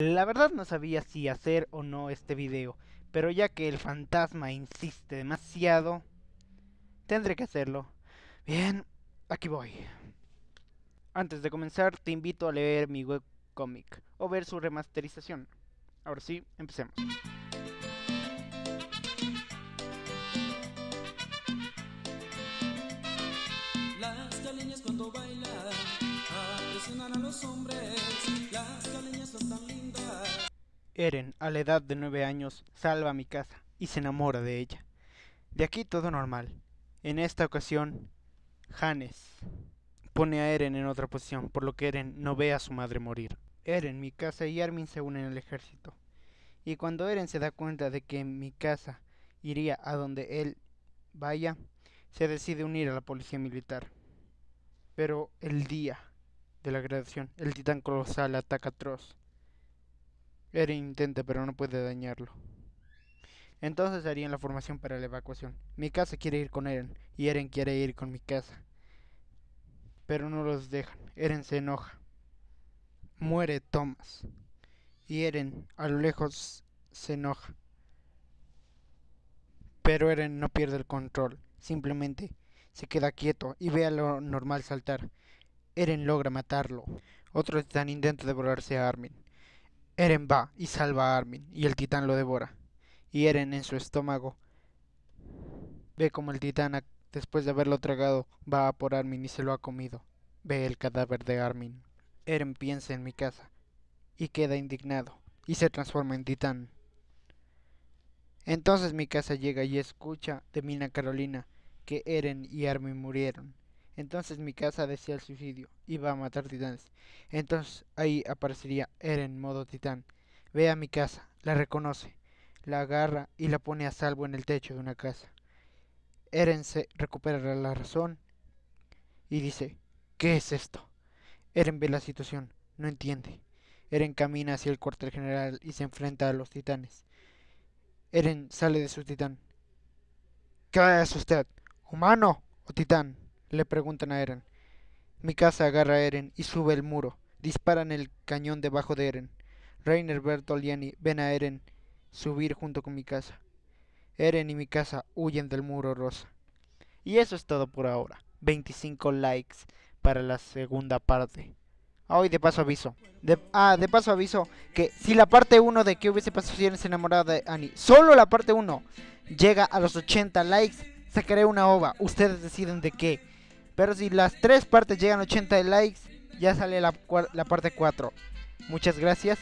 La verdad no sabía si hacer o no este video, pero ya que el fantasma insiste demasiado, tendré que hacerlo. Bien, aquí voy. Antes de comenzar, te invito a leer mi webcomic o ver su remasterización. Ahora sí, empecemos. Las caleñas cuando bailan a los hombres. Eren, a la edad de 9 años, salva a mi casa y se enamora de ella. De aquí todo normal. En esta ocasión, Hannes pone a Eren en otra posición, por lo que Eren no ve a su madre morir. Eren, mi casa y Armin se unen al ejército. Y cuando Eren se da cuenta de que mi casa iría a donde él vaya, se decide unir a la policía militar. Pero el día de la graduación, el titán colosal ataca a Tross. Eren intenta pero no puede dañarlo. Entonces harían la formación para la evacuación. Mi casa quiere ir con Eren y Eren quiere ir con mi casa. Pero no los dejan. Eren se enoja. Muere Thomas. Y Eren a lo lejos se enoja. Pero Eren no pierde el control. Simplemente se queda quieto y ve a lo normal saltar. Eren logra matarlo. Otro titán intenta devorarse a Armin. Eren va y salva a Armin y el titán lo devora. Y Eren en su estómago ve como el titán, después de haberlo tragado, va a por Armin y se lo ha comido. Ve el cadáver de Armin. Eren piensa en mi casa y queda indignado y se transforma en titán. Entonces mi casa llega y escucha de Mina Carolina que Eren y Armin murieron. Entonces mi casa desea el suicidio va a matar titanes. Entonces ahí aparecería Eren modo titán. Ve a mi casa, la reconoce, la agarra y la pone a salvo en el techo de una casa. Eren se recupera la razón y dice, ¿qué es esto? Eren ve la situación, no entiende. Eren camina hacia el cuartel general y se enfrenta a los titanes. Eren sale de su titán. ¿Qué es usted? ¿Humano o titán? Le preguntan a Eren. Mi casa agarra a Eren y sube el muro. Disparan el cañón debajo de Eren. Reiner, Annie ven a Eren subir junto con mi casa. Eren y mi casa huyen del muro rosa. Y eso es todo por ahora. 25 likes para la segunda parte. Hoy de paso aviso. Ah, de paso aviso que si la parte 1 de que hubiese pasado si eres enamorada de Annie, solo la parte 1 llega a los 80 likes, sacaré una ova. Ustedes deciden de qué. Pero si las tres partes llegan a 80 likes, ya sale la, la parte 4. Muchas gracias.